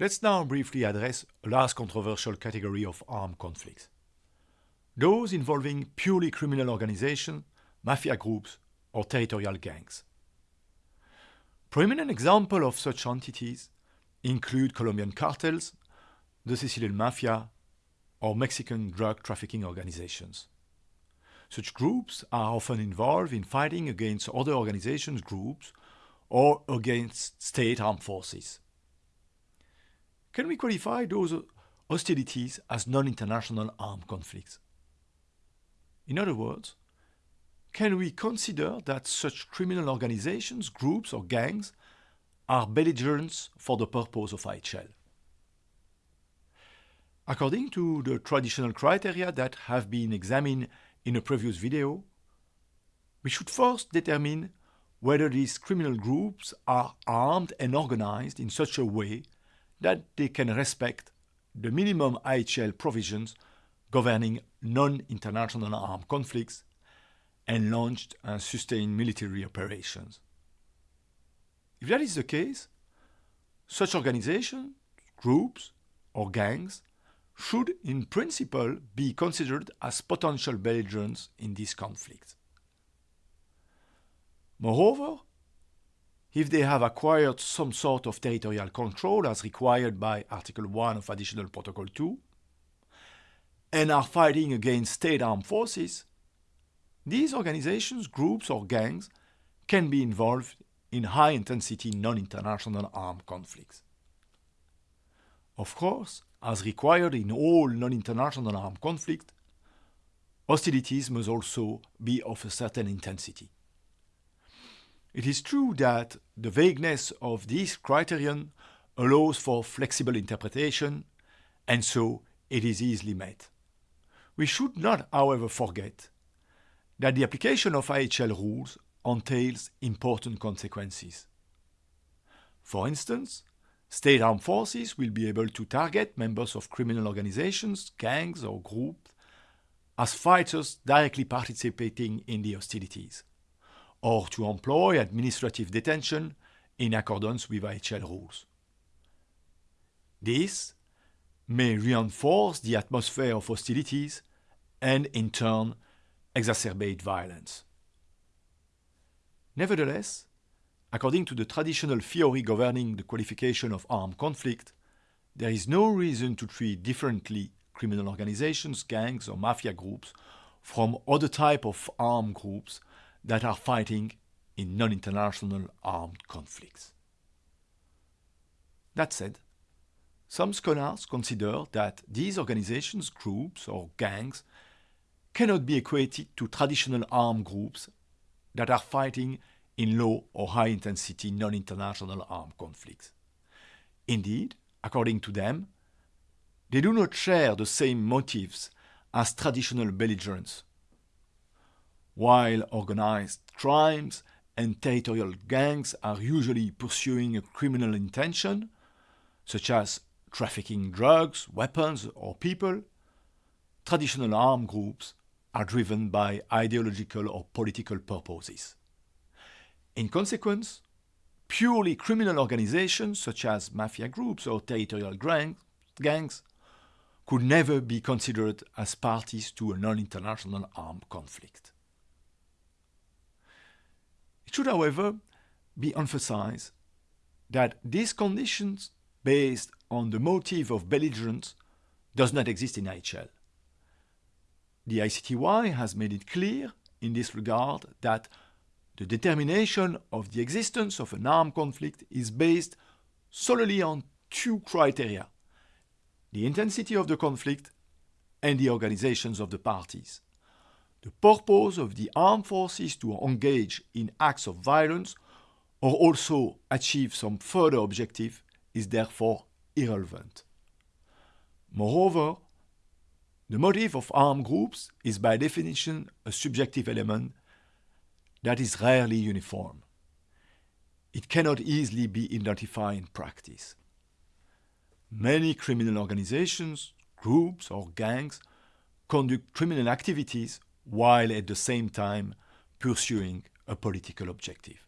Let's now briefly address a last controversial category of armed conflicts. Those involving purely criminal organizations, mafia groups, or territorial gangs. Prominent examples of such entities include Colombian cartels, the Sicilian mafia, or Mexican drug trafficking organizations. Such groups are often involved in fighting against other organizations groups or against state armed forces. Can we qualify those hostilities as non-international armed conflicts? In other words, can we consider that such criminal organizations, groups or gangs are belligerents for the purpose of IHL? According to the traditional criteria that have been examined in a previous video, we should first determine whether these criminal groups are armed and organized in such a way that they can respect the minimum IHL provisions governing non-international armed conflicts and launched and sustained military operations. If that is the case, such organizations, groups, or gangs should in principle be considered as potential belligerents in this conflict. Moreover, if they have acquired some sort of territorial control as required by Article 1 of Additional Protocol 2, and are fighting against state armed forces, these organizations, groups or gangs can be involved in high-intensity non-international armed conflicts. Of course, as required in all non-international armed conflicts, hostilities must also be of a certain intensity. It is true that the vagueness of this criterion allows for flexible interpretation, and so it is easily met. We should not, however, forget that the application of IHL rules entails important consequences. For instance, state armed forces will be able to target members of criminal organizations, gangs or groups as fighters directly participating in the hostilities, or to employ administrative detention in accordance with IHL rules. This may reinforce the atmosphere of hostilities and in turn exacerbate violence. Nevertheless, according to the traditional theory governing the qualification of armed conflict, there is no reason to treat differently criminal organizations, gangs or mafia groups from other type of armed groups that are fighting in non-international armed conflicts. That said, some scholars consider that these organizations, groups or gangs cannot be equated to traditional armed groups that are fighting in low or high intensity non-international armed conflicts. Indeed, according to them, they do not share the same motives as traditional belligerents. While organized crimes and territorial gangs are usually pursuing a criminal intention, such as trafficking drugs, weapons or people, traditional armed groups are driven by ideological or political purposes. In consequence, purely criminal organizations such as mafia groups or territorial gangs could never be considered as parties to a non-international armed conflict. It should, however, be emphasized that these conditions based on the motive of belligerence does not exist in IHL. The ICTY has made it clear in this regard that the determination of the existence of an armed conflict is based solely on two criteria, the intensity of the conflict and the organizations of the parties. The purpose of the armed forces to engage in acts of violence or also achieve some further objective is therefore irrelevant. Moreover, the motive of armed groups is by definition a subjective element that is rarely uniform. It cannot easily be identified in practice. Many criminal organizations, groups or gangs conduct criminal activities while at the same time pursuing a political objective.